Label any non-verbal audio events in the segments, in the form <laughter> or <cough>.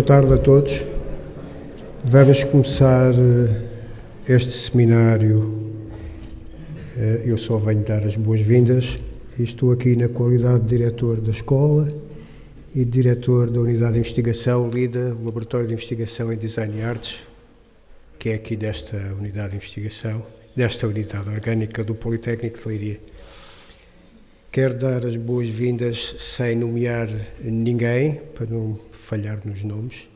Boa tarde a todos. Vamos começar eh, este seminário. Eh, eu só venho dar as boas-vindas estou aqui na qualidade de diretor da escola e diretor da unidade de investigação LIDA, Laboratório de Investigação em Design e Artes, que é aqui desta unidade de investigação, desta unidade orgânica do Politécnico de Leiria. Quero dar as boas-vindas sem nomear ninguém, para não falhar nos nomes,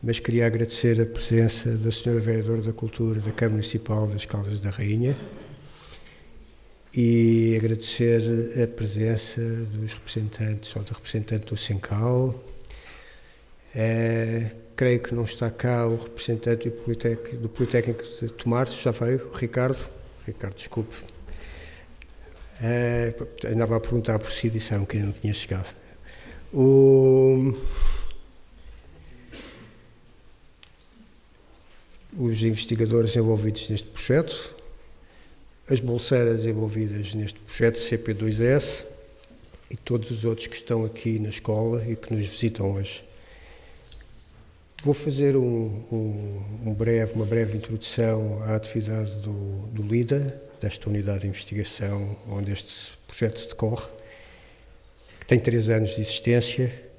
mas queria agradecer a presença da Sra. Vereadora da Cultura da Câmara Municipal das Caldas da Rainha e agradecer a presença dos representantes ou da representante do Sencal. É, creio que não está cá o representante do Politécnico, do Politécnico de Tomar, já veio, Ricardo. Ricardo, desculpe. É, andava a perguntar por si, disseram que ainda não tinha chegado. O, os investigadores envolvidos neste projeto, as bolseiras envolvidas neste projeto CP2S e todos os outros que estão aqui na escola e que nos visitam hoje. Vou fazer um, um, um breve, uma breve introdução à atividade do, do LIDA, desta unidade de investigação onde este projeto decorre, que tem três anos de existência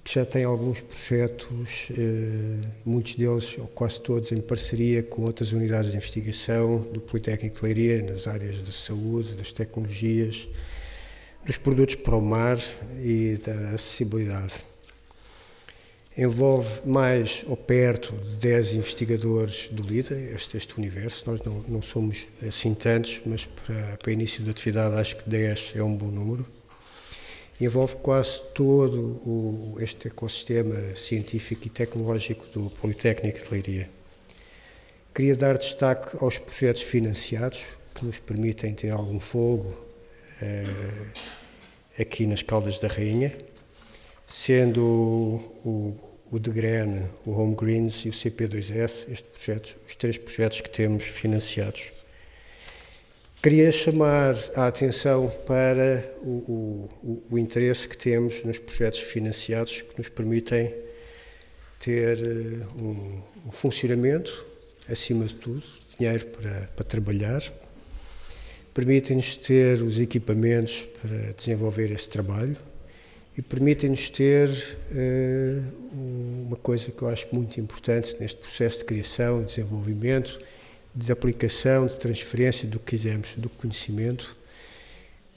que já tem alguns projetos, eh, muitos deles, ou quase todos, em parceria com outras unidades de investigação do Politécnico de Leiria, nas áreas da saúde, das tecnologias, dos produtos para o mar e da acessibilidade envolve mais ou perto de 10 investigadores do LIDA, este, este universo. Nós não, não, somos assim tantos, mas para, para início da atividade acho que 10 é um bom número. Envolve quase todo o, este ecossistema científico e tecnológico do Politécnico de Leiria. Queria dar destaque aos projetos financiados, que nos permitem ter algum fogo eh, aqui nas Caldas da Rainha, sendo o, o DeGren, o Home Greens e o CP2S, este projeto, os três projetos que temos financiados. Queria chamar a atenção para o, o, o interesse que temos nos projetos financiados que nos permitem ter eh, um, um funcionamento, acima de tudo, dinheiro para, para trabalhar, permitem-nos ter os equipamentos para desenvolver esse trabalho, e permitem-nos ter uh, uma coisa que eu acho muito importante neste processo de criação, de desenvolvimento, de aplicação, de transferência do que quisermos, do conhecimento,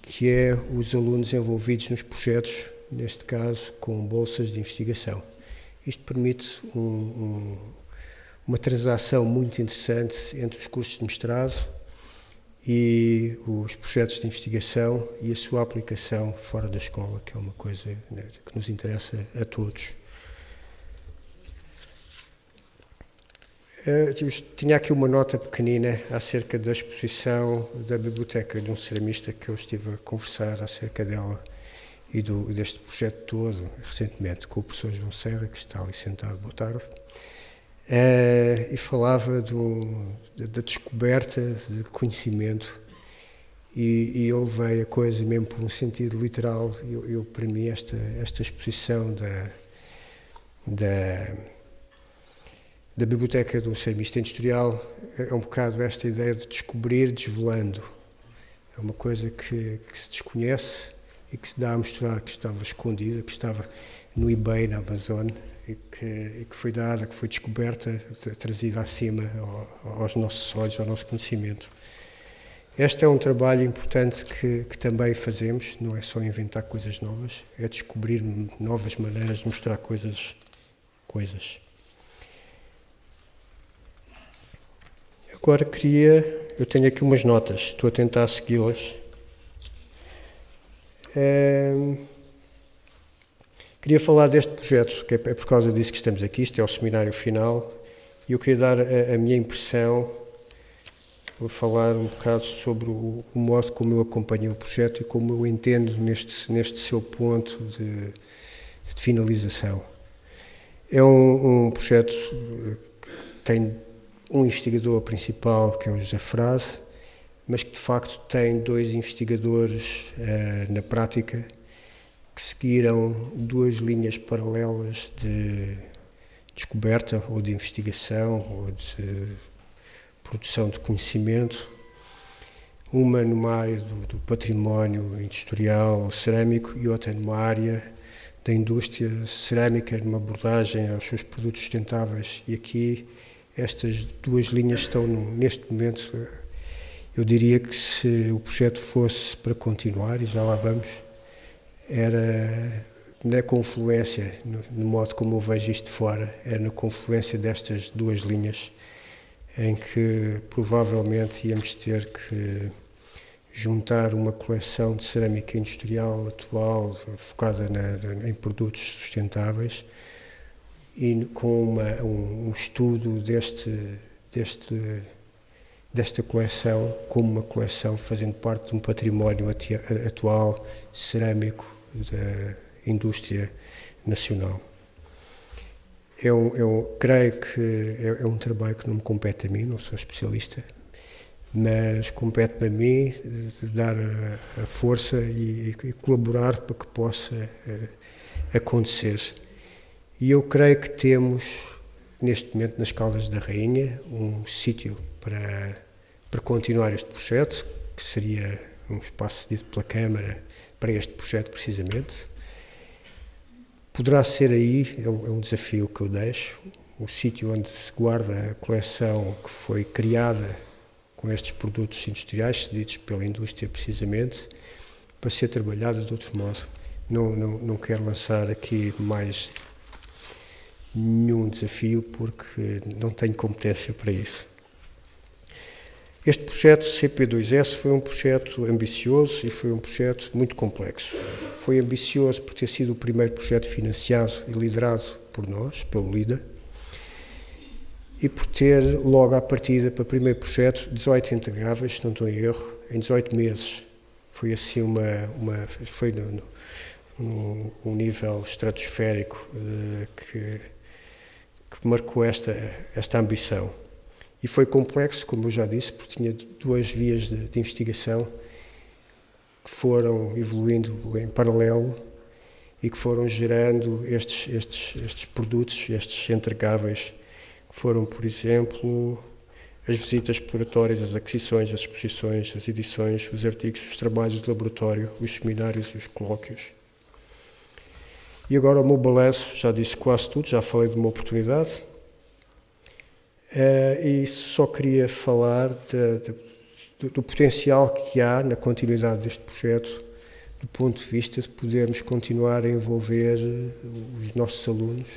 que é os alunos envolvidos nos projetos, neste caso com bolsas de investigação. Isto permite um, um, uma transação muito interessante entre os cursos de mestrado e os projetos de investigação e a sua aplicação fora da escola, que é uma coisa né, que nos interessa a todos. Uh, tinha aqui uma nota pequenina acerca da exposição da biblioteca de um ceramista que eu estive a conversar acerca dela e do, deste projeto todo recentemente com o professor João Serra, que está ali sentado. Boa tarde. Uh, e falava do, da descoberta de conhecimento e, e, eu levei a coisa mesmo por um sentido literal. Eu, eu para mim, esta, esta exposição da, da, da Biblioteca do Ceramista Industrial é um bocado esta ideia de descobrir desvelando. É uma coisa que, que se desconhece e que se dá a mostrar que estava escondida, que estava no eBay, na Amazon, e que, e que foi dada, que foi descoberta, trazida acima aos nossos olhos, ao nosso conhecimento. Este é um trabalho importante que, que, também fazemos, não é só inventar coisas novas, é descobrir novas maneiras de mostrar coisas. coisas. Agora queria, eu tenho aqui umas notas, estou a tentar segui-las. É, Queria falar deste projeto, que é por causa disso que estamos aqui, isto é o seminário final, e eu queria dar a, a minha impressão, vou falar um bocado sobre o, o, modo como eu acompanho o projeto e como eu entendo neste, neste seu ponto de, de finalização. É um, um, projeto que tem um investigador principal, que é o José Frase, mas que de facto tem dois investigadores uh, na prática, que seguiram duas linhas paralelas de descoberta ou de investigação ou de produção de conhecimento, uma numa área do, do património industrial cerâmico e outra numa área da indústria cerâmica, numa abordagem aos seus produtos sustentáveis. E aqui estas duas linhas estão, neste momento, eu diria que se o projeto fosse para continuar, e já lá vamos, era na confluência, no, no, modo como eu vejo isto de fora, é na confluência destas duas linhas em que provavelmente íamos ter que juntar uma coleção de cerâmica industrial atual focada na, em produtos sustentáveis e com uma, um, um, estudo deste, deste, desta coleção como uma coleção fazendo parte de um património atual cerâmico da indústria nacional. Eu, eu creio que é, é, um trabalho que não me compete a mim, não sou especialista, mas compete-me a mim dar a, força e, colaborar para que possa uh, acontecer. E eu creio que temos, neste momento, nas Caldas da Rainha, um sítio para, para continuar este projeto, que seria um espaço cedido pela Câmara para este projeto, precisamente. Poderá ser aí, é um, é um desafio que eu deixo, o sítio onde se guarda a coleção que foi criada com estes produtos industriais cedidos pela indústria, precisamente, para ser trabalhada de outro modo. Não, não, não quero lançar aqui mais nenhum desafio porque não tenho competência para isso. Este projeto CP2S foi um projeto ambicioso e foi um projeto muito complexo. Foi ambicioso por ter sido o primeiro projeto financiado e liderado por nós, pelo LIDA, e por ter logo à partida para o primeiro projeto 18 integráveis, se não estou em erro, em 18 meses. Foi assim uma, uma foi no, no, um nível estratosférico uh, que que marcou esta, esta ambição. E foi complexo, como eu já disse, porque tinha duas vias de, de investigação que foram evoluindo em paralelo e que foram gerando estes, estes, estes produtos, estes entregáveis, que foram, por exemplo, as visitas exploratórias, as aquisições, as exposições, as edições, os artigos, os trabalhos de laboratório, os seminários e os colóquios. E agora o meu balanço, já disse quase tudo, já falei de uma oportunidade. Uh, e só queria falar de, de, do potencial que há na continuidade deste projeto, do ponto de vista de podermos continuar a envolver os nossos alunos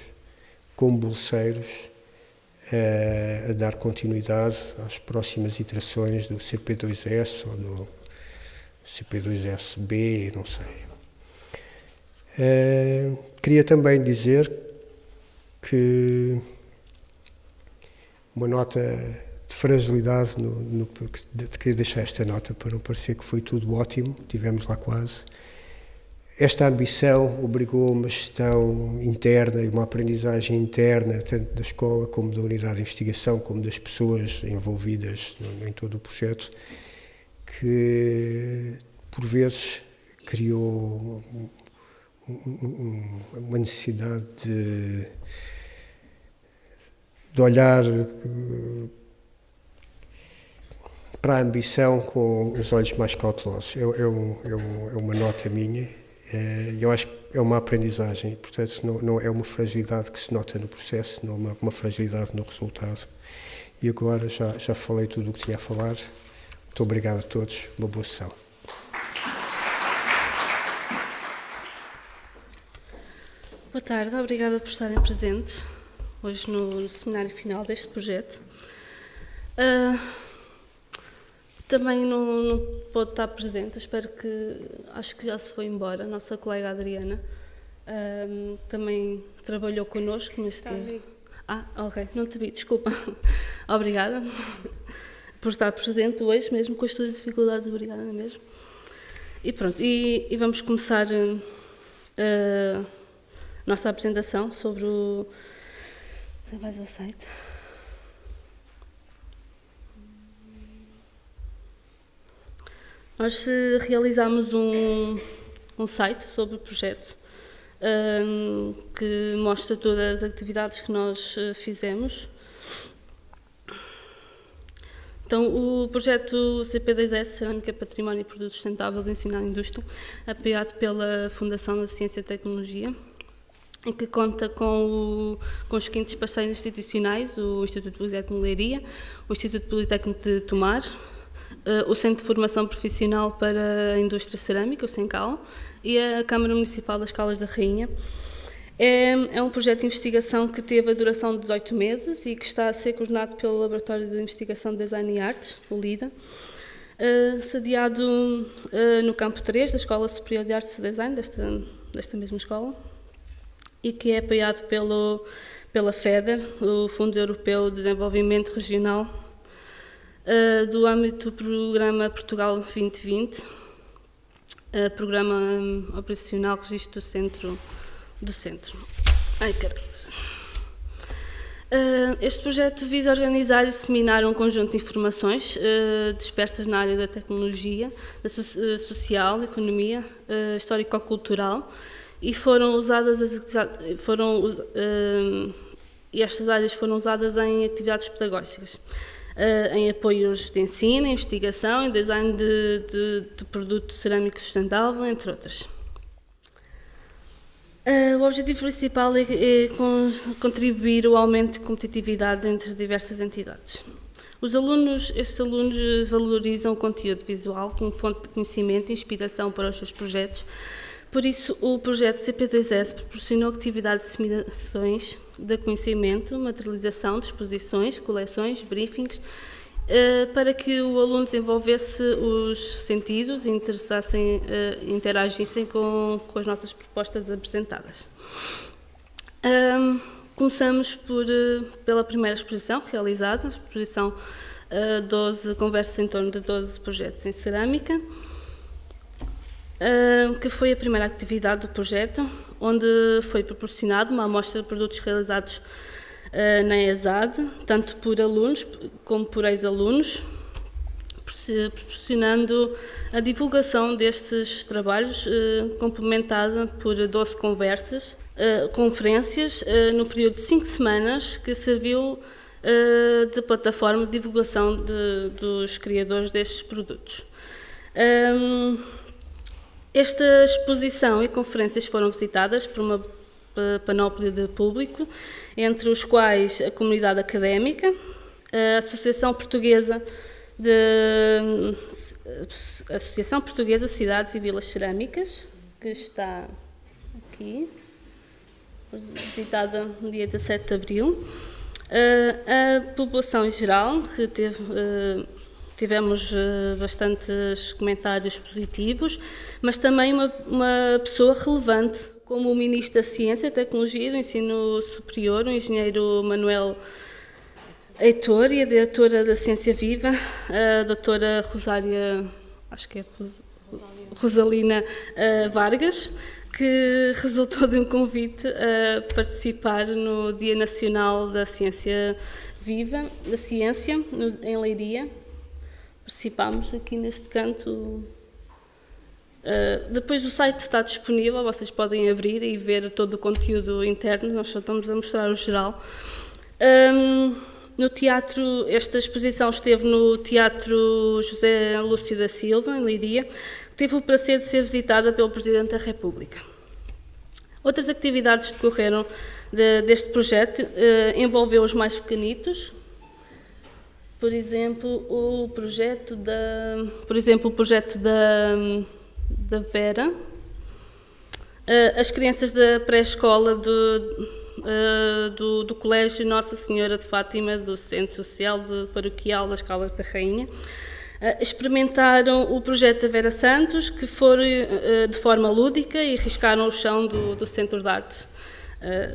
como bolseiros, uh, a dar continuidade às próximas iterações do CP2S ou do CP2SB, não sei. Uh, queria também dizer que uma nota de fragilidade, no, no, queria deixar esta nota para não parecer que foi tudo ótimo, tivemos lá quase. Esta ambição obrigou uma gestão interna e uma aprendizagem interna, tanto da escola como da unidade de investigação, como das pessoas envolvidas no, em todo o projeto, que por vezes criou uma necessidade de, de olhar para a ambição com os olhos mais cautelosos. É, é, um, é, um, é uma nota minha e eu acho que é uma aprendizagem, portanto não, não, é uma fragilidade que se nota no processo, não é uma, uma fragilidade no resultado. E agora já, já falei tudo o que tinha a falar. Muito obrigado a todos, uma boa sessão. Boa tarde, obrigada por estarem presentes hoje no, no seminário final deste projeto. Uh, também não, não pode estar presente, espero que, acho que já se foi embora, a nossa colega Adriana. Uh, também trabalhou connosco, mas esteve... Ah, ok, não te vi, desculpa. <laughs> obrigada por estar presente hoje, mesmo com as tuas dificuldades, obrigada mesmo. E pronto, e, e vamos começar... Uh, nossa apresentação sobre o. Você vai ao site. Nós realizamos um, um site sobre o projeto um, que mostra todas as atividades que nós uh, fizemos. Então, o projeto CP2S, Cerâmica, Património e Produto Sustentável do Ensino à Indústria, apoiado pela Fundação da Ciência e Tecnologia, que conta com, o, com os seguintes parceiros institucionais, o Instituto Politécnico de Leiria, o Instituto Politécnico de Tomar, uh, o Centro de Formação Profissional para a Indústria Cerâmica, o SENCAL, e a Câmara Municipal das Calas da Rainha. É, é, um projeto de investigação que teve a duração de 18 meses e que está a ser coordenado pelo Laboratório de Investigação de Design e Artes, o LIDA, uh, sediado uh, no campo 3 da Escola Superior de Artes e Design, desta, desta mesma escola, e que é apoiado pelo, pela FEDER, o Fundo Europeu de Desenvolvimento Regional, uh, do âmbito do Programa Portugal 2020, uh, Programa Operacional Registro do Centro. Do centro. Ai, Uh, este projeto visa organizar e disseminar um conjunto de informações dispersas na área da tecnologia, da so social, economia, histórico-cultural, e foram usadas as foram uh, e estas áreas foram usadas em atividades pedagógicas, uh, em apoios de ensino, investigação, em design de, de, de produto cerâmico sustentável, entre outras. Uh, o objetivo principal é, é contribuir ao aumento de competitividade entre as diversas entidades. Os alunos, estes alunos valorizam o conteúdo visual como fonte de conhecimento e inspiração para os seus projetos, por isso, o projeto CP2S proporcionou atividades de disseminações de conhecimento, materialização de exposições, coleções, briefings, eh, para que o aluno desenvolvesse os sentidos e interessassem, eh, interagissem com, com as nossas propostas apresentadas. começamos por, eh, pela primeira exposição realizada, a exposição 12 conversas em torno de 12 projetos em cerâmica, que foi a primeira atividade do projeto, onde foi proporcionada uma amostra de produtos realizados ah, na ESAD, tanto por alunos como por ex-alunos, proporcionando a divulgação destes trabalhos, ah, complementada por 12 conversas, ah, conferências, no período de 5 semanas, que serviu de plataforma de divulgação de, dos criadores destes produtos. Esta exposição e conferências foram visitadas por uma panóplia de público, entre os quais a comunidade académica, a Associação Portuguesa de Associação Portuguesa Cidades e Vilas Cerâmicas, que está aqui, visitada no dia 17 de abril, a população em geral, que teve tivemos uh, bastantes comentários positivos, mas também uma, uma, pessoa relevante, como o Ministro da Ciência, Tecnologia e do Ensino Superior, o Engenheiro Manuel Heitor, e a Diretora da Ciência Viva, a Doutora Rosária, acho que é Ros, Rosalina uh, Vargas, que resultou de um convite a participar no Dia Nacional da Ciência Viva, da Ciência, no, em Leiria, participámos aqui neste canto. Uh, depois o site está disponível, vocês podem abrir e ver todo o conteúdo interno, nós só estamos a mostrar o geral. Um, no teatro, esta exposição esteve no Teatro José Lúcio da Silva, em Leiria, que teve o prazer de ser visitada pelo Presidente da República. Outras atividades decorreram de, deste projeto, uh, envolveu os mais pequenitos, por exemplo, o projeto da, por exemplo, o projeto da, da Vera, eh, as crianças da pré-escola do, eh, do, do, Colégio Nossa Senhora de Fátima, do Centro Social de Paroquial das Calas da Rainha, eh, experimentaram o projeto da Vera Santos, que foi de forma lúdica e riscaram o chão do, do Centro de Arte,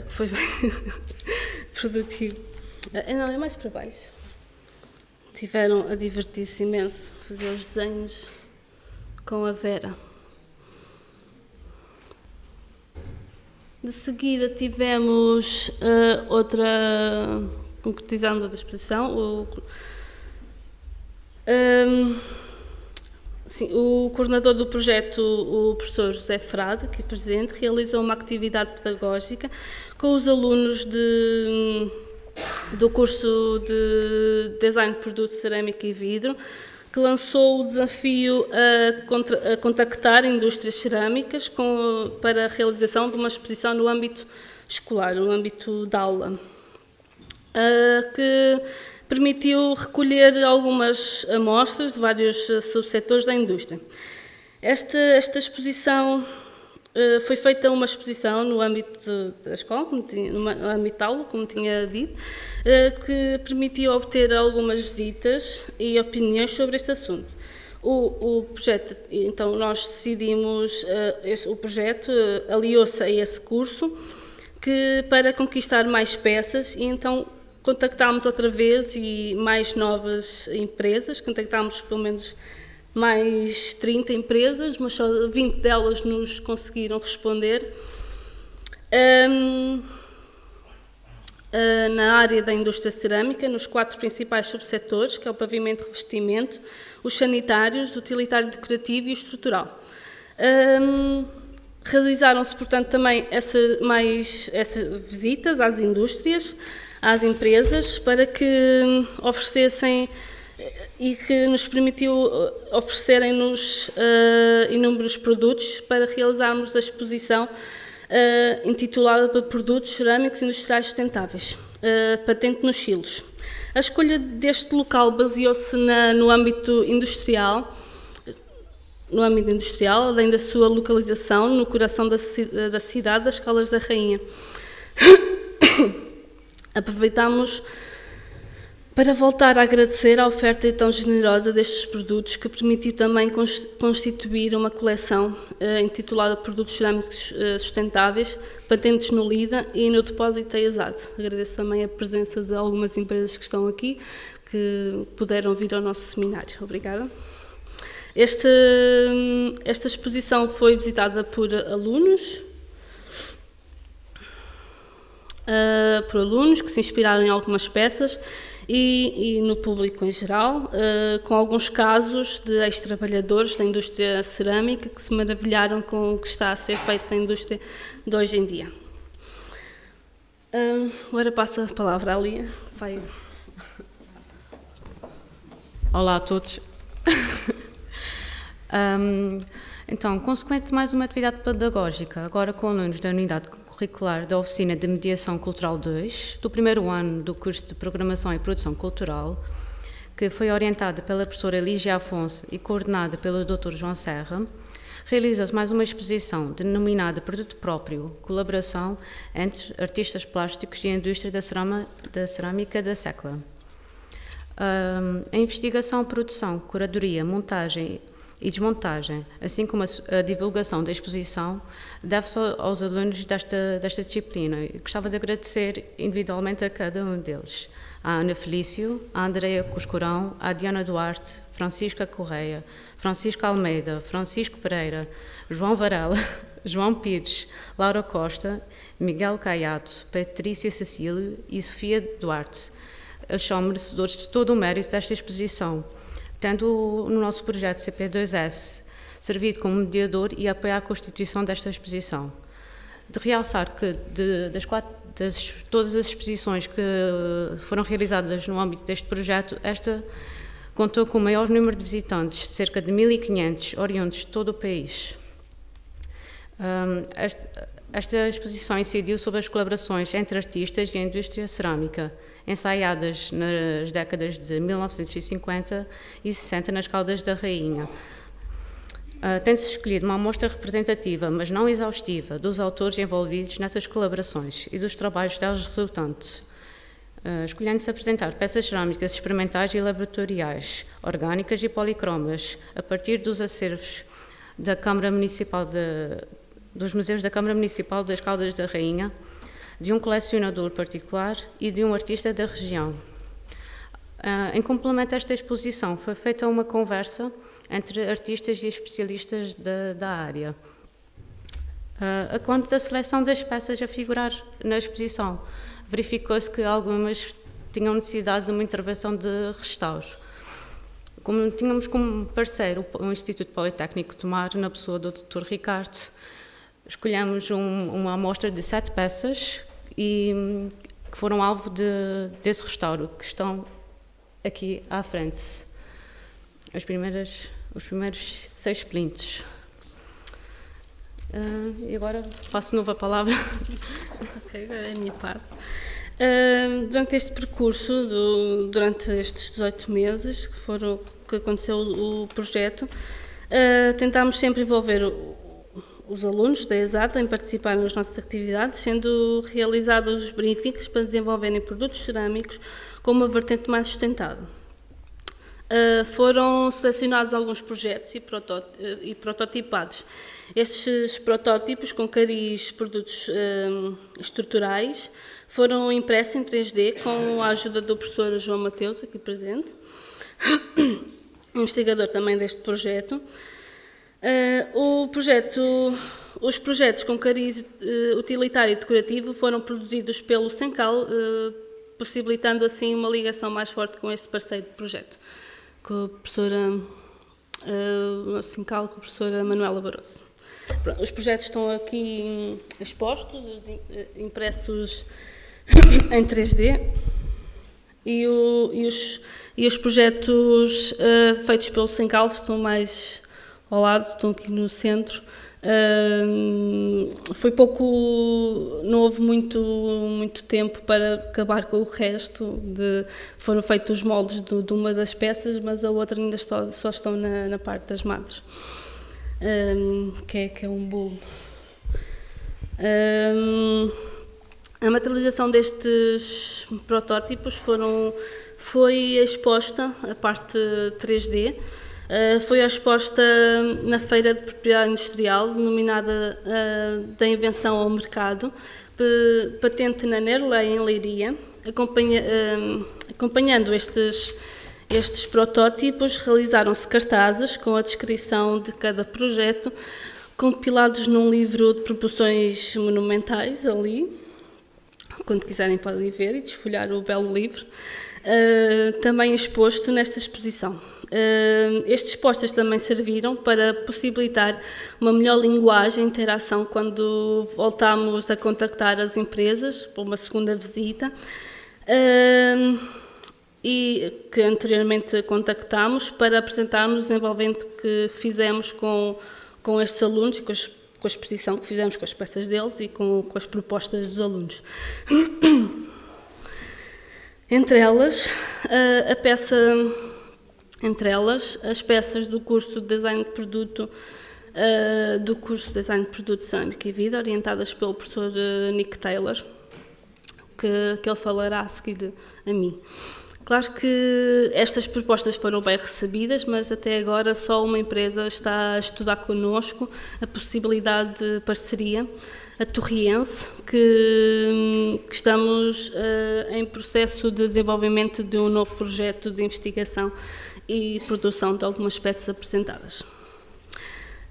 que foi <laughs> bem produtivo. Não, é mais para baixo tiveram a divertir-se imenso, fazer os desenhos com a Vera. De seguida tivemos uh, outra, concretizando a exposição, o, um, Sim, o coordenador do projeto, o professor José Frade, aqui presente, realizou uma atividade pedagógica com os alunos de, do curso de Design de Produto Cerâmica e Vidro, que lançou o desafio a, contra, a contactar indústrias cerâmicas com, para a realização de uma exposição no âmbito escolar, no âmbito da aula, que permitiu recolher algumas amostras de vários subsetores da indústria. Esta, esta exposição foi feita uma exposição no âmbito da escola, no âmbito aula, como tinha dito, uh, que permitiu obter algumas visitas e opiniões sobre este assunto. O, o, projeto, então nós decidimos, este, o projeto aliou-se a esse curso que para conquistar mais peças e então contactámos outra vez e mais novas empresas, contactámos pelo menos mais 30 empresas, mas só 20 delas nos conseguiram responder. Um, uh, ah, na área da indústria cerâmica, nos quatro principais subsetores, que é o pavimento revestimento, os sanitários, utilitário decorativo e estrutural. Um, Realizaram-se, portanto, também essa, mais essas visitas às indústrias, às empresas, para que hum, oferecessem e que nos permitiu eh, oferecerem-nos uh, inúmeros produtos para realizarmos a exposição uh, intitulada para Produtos Cerâmicos Industriais Sustentáveis, uh, patente nos silos. A escolha deste local baseou-se no âmbito industrial, no âmbito industrial, além da sua localização no coração da, da cidade das Calas da Rainha. <coughs> Aproveitamos para voltar a agradecer a oferta tão generosa destes produtos, que permitiu também constituir uma coleção eh, intitulada Produtos Cerâmicos eh, Sustentáveis, patentes no LIDA e no Depósito da ESAD. Agradeço também a presença de algumas empresas que estão aqui, que puderam vir ao nosso seminário. Obrigada. Esta, esta exposição foi visitada por alunos, uh, por alunos que se inspiraram em algumas peças e, e no público em geral, uh, com alguns casos de ex-trabalhadores da indústria cerâmica que se maravilharam com o que está a ser feito na indústria de hoje em dia. Uh, agora passa a palavra à Lia. Vai. Olá a todos. <laughs> Um, então, consequente mais uma atividade pedagógica, agora com alunos da unidade curricular da Oficina de Mediação Cultural 2, do primeiro ano do curso de Programação e Produção Cultural, que foi orientada pela professora Lígia Afonso e coordenada pelo Dr. João Serra, realiza-se mais uma exposição denominada Produto Próprio, colaboração entre artistas plásticos e a indústria da, cerama, da cerâmica da Secla. A investigação, produção, curadoria, montagem e desmontagem, assim como a, divulgação da exposição, deve-se aos alunos desta, desta disciplina. Gostava de agradecer individualmente a cada um deles. A Ana Felício, a Andreia Cuscurão, a Diana Duarte, Francisca Correia, Francisco Almeida, Francisco Pereira, João Varela, <laughs> João Pires, Laura Costa, Miguel Caiato, Patrícia Cecílio e Sofia Duarte. Eles são merecedores de todo o mérito desta exposição tendo no nosso projeto CP2S servido como mediador e apoiar a constituição desta exposição. De realçar que de, das, quatro, das todas as exposições que foram realizadas no âmbito deste projeto, esta contou com o maior número de visitantes, cerca de 1.500 oriundos de todo o país. Um, esta, esta exposição incidiu sobre as colaborações entre artistas e a indústria cerâmica, ensaiadas nas décadas de 1950 e 60 nas Caldas da Rainha. Uh, Tem-se escolhido uma amostra representativa, mas não exaustiva, dos autores envolvidos nessas colaborações e dos trabalhos deles resultantes. Uh, Escolhendo-se apresentar peças cerâmicas experimentais e laboratoriais, orgânicas e policromas, a partir dos acervos da Câmara Municipal de, dos Museus da Câmara Municipal das Caldas da Rainha, de um colecionador particular e de um artista da região. Uh, em complemento a esta exposição, foi feita uma conversa entre artistas e especialistas da, da área. Uh, a conta da seleção das peças a figurar na exposição, verificou-se que algumas tinham necessidade de uma intervenção de restauro. como tínhamos como parceiro o Instituto Politécnico de Mar, na pessoa do Dr. Ricardo, escolhemos um, uma amostra de sete peças e que foram alvo de, desse restauro, que estão aqui à frente. As primeiras, os primeiros seis plintos. Uh, e agora passo de novo a palavra. <laughs> Ok, agora é a minha parte. Uh, durante este percurso, do, durante estes 18 meses que, foram, que aconteceu o, o projeto, uh, tentámos sempre envolver os alunos da ESAT em participar nas nossas atividades, sendo realizados os briefings para desenvolverem produtos cerâmicos com uma vertente mais sustentável. Uh, foram selecionados alguns projetos e, e, prototipados. Estes protótipos com cariz produtos uh, estruturais foram impressos em 3D com a ajuda do professor João Mateus, aqui presente, <coughs> investigador também deste projeto. Uh, o projeto, os projetos com cariz uh, utilitário e decorativo foram produzidos pelo Sencal, uh, possibilitando assim uma ligação mais forte com este parceiro de projeto, com a professora uh, Sencal, com a professora Manuela Barroso. Pronto, os projetos estão aqui expostos, impressos <coughs> em 3D, e, o, e, os, e os projetos feitos pelo Sencal estão mais ao lado, estão aqui no centro. foi pouco, não houve muito, muito tempo para acabar com o resto. De, foram feitos os moldes de, de uma das peças, mas a outra ainda só, só estão na, na, parte das madres, que, é, que é um bolo. a materialização destes protótipos foram, foi exposta, a parte 3D, Uh, foi exposta na Feira de Propriedade Industrial, denominada uh, da Invenção ao Mercado, patente na Nerlei, em Leiria. Uh, acompanhando estes, estes protótipos, realizaram-se cartazes com a descrição de cada projeto, compilados num livro de proporções monumentais, ali. Quando quiserem podem ver e desfolhar o belo livro. também exposto nesta exposição. Estes postas também serviram para possibilitar uma melhor linguagem e interação quando voltámos a contactar as empresas para uma segunda visita e que anteriormente contactámos para apresentarmos o desenvolvimento que fizemos com, com estes alunos, com, as, com a exposição que fizemos com as peças deles e com, com as propostas dos alunos. <coughs> Entre elas, a peça entre elas as peças do curso de Design de Produto uh, do curso de Design de Produto Cerâmica e Vida, orientadas pelo professor uh, Nick Taylor, que, que ele falará a seguir a mim. Claro que estas propostas foram bem recebidas, mas até agora só uma empresa está a estudar connosco a possibilidade de parceria, a Torriense, que, que estamos uh, em processo de desenvolvimento de um novo projeto de investigação e produção de algumas peças apresentadas.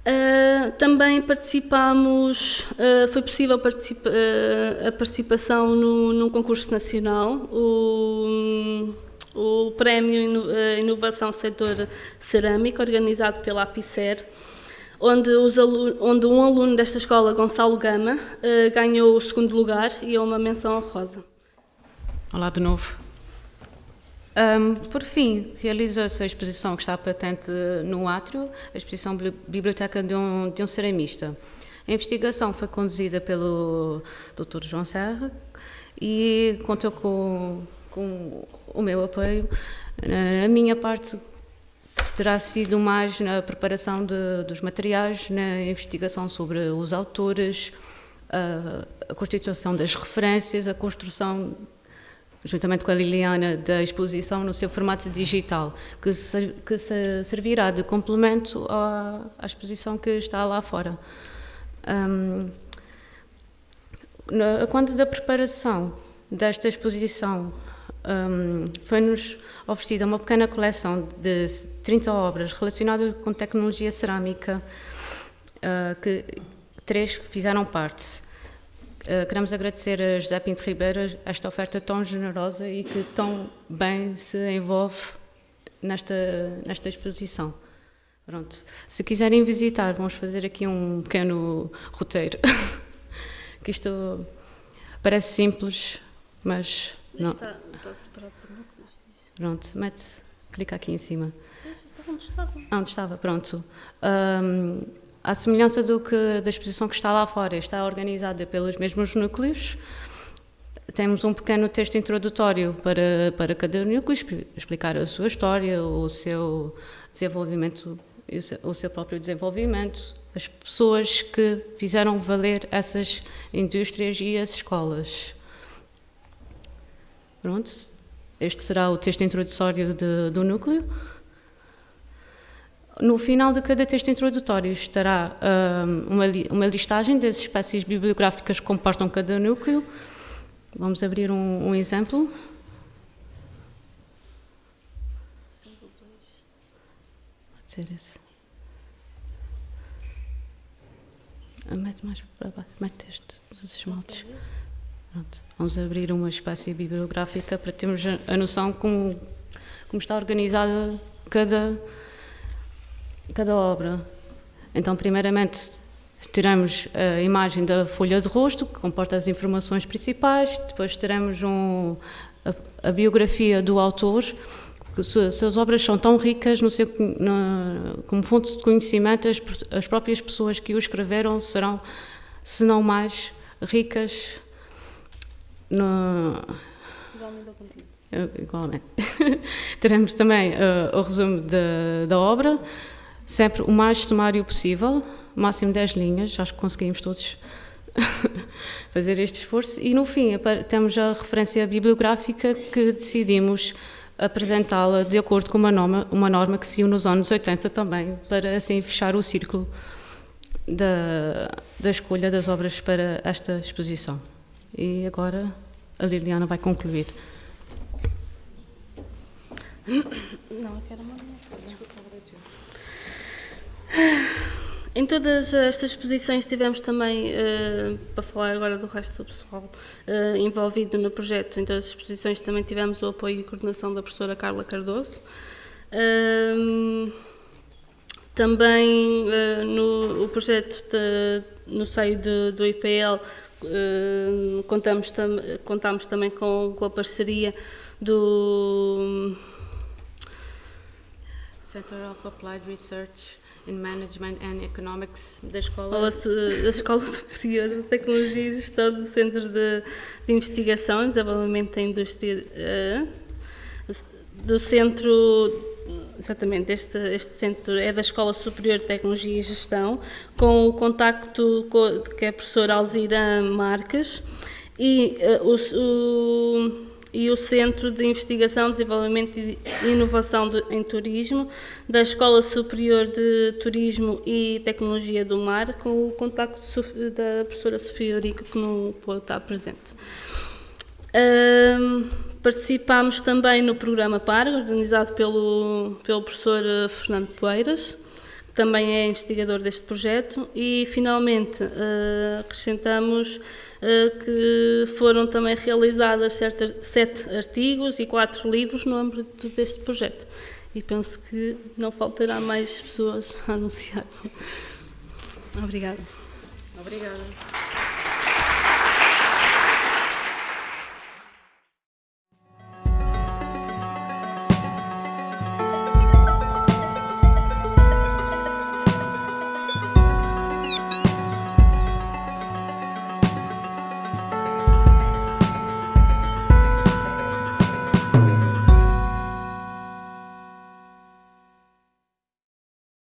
Uh, também participamos, uh, foi possível participa, uh, a participação no, num concurso nacional, o, o Prémio Inovação Setor Cerâmica, organizado pela APICER, onde, onde, um aluno desta escola, Gonçalo Gama, ganhou o segundo lugar e é uma menção honrosa. Olá de novo. Um, por fim, realiza-se a exposição que está patente no átrio, a exposição Biblioteca de um, de um Ceramista. A investigação foi conduzida pelo Dr. João Serra e contou com, com o meu apoio. A minha parte terá sido mais na preparação de, dos materiais, na investigação sobre os autores, a, a constituição das referências, a construção juntamente com a Liliana, da exposição no seu formato digital, que, se, que se servirá de complemento à, à, exposição que está lá fora. Um, quando da preparação desta exposição, um, foi-nos oferecida uma pequena coleção de 30 obras relacionadas com tecnologia cerâmica, uh, que três fizeram parte. Uh, queremos agradecer a José Pinto Ribeiro esta oferta tão generosa e que tão bem se envolve nesta, nesta exposição. Pronto. Se quiserem visitar, vamos fazer aqui um pequeno roteiro. <laughs> que isto parece simples, mas não. Está, está separado por núcleos. Pronto, mete, clica aqui em cima. Onde estava? Ah, onde estava, pronto. Um, à semelhança do que da exposição que está lá fora, está organizada pelos mesmos núcleos. Temos um pequeno texto introdutório para, para cada núcleo, explicar a sua história, o seu desenvolvimento, o seu, próprio desenvolvimento, as pessoas que fizeram valer essas indústrias e as escolas. Pronto, este será o texto introdutório de, do núcleo. No final de cada texto introdutório estará um, uma, uma, listagem das espécies bibliográficas que comportam cada núcleo. Vamos abrir um, um exemplo. Pode ser esse. Ah, mete mais para baixo, mete este dos esmaltes. Pronto. Vamos abrir uma espécie bibliográfica para termos a, a noção como, como está organizada cada cada obra. Então, primeiramente, teremos a imagem da folha de rosto, que comporta as informações principais, depois teremos um, a, a, biografia do autor, se, se, as obras são tão ricas no seu, na, como fonte de conhecimento, as, as próprias pessoas que o escreveram serão, se não mais, ricas no, Igualmente. <laughs> Teremos também uh, o resumo de, da obra, sempre o mais sumário possível, máximo 10 linhas, acho que conseguimos todos <laughs> fazer este esforço. E no fim, temos a referência bibliográfica que decidimos apresentá-la de acordo com uma norma, uma norma que se nos anos 80 também, para assim fechar o círculo da, da escolha das obras para esta exposição. E agora a Liliana vai concluir. Não, eu quero uma. Em todas estas exposições tivemos também, uh, para falar agora do resto do pessoal uh, envolvido no projeto, em todas as exposições também tivemos o apoio e coordenação da professora Carla Cardoso. Uh, também no o projeto de, no seio de, do IPL contamos, tam, contamos também com, com a parceria do Center of Applied Research in Management and Economics da Escola, da Escola <laughs> Superior de Tecnologia e Gestão do Centro de, de Investigação e Desenvolvimento da Indústria uh, do Centro exatamente, este, este centro é da Escola Superior de Tecnologia e Gestão, com o contacto com, que é a professora Alzira Marques e uh, o, o e o Centro de Investigação, Desenvolvimento e Inovação de, em Turismo da Escola Superior de Turismo e Tecnologia do Mar, com o contacto da professora Sofia Eurico, que não pôde estar presente. Um, participámos também no programa PAR, organizado pelo, pelo professor eh, Fernando Poeiras, também é investigador deste projeto, e finalmente uh, acrescentamos eh, que foram também realizadas certas, sete artigos e quatro livros no âmbito deste projeto. E penso que não faltará mais pessoas <laughs> a anunciar. Obrigada. Obrigada.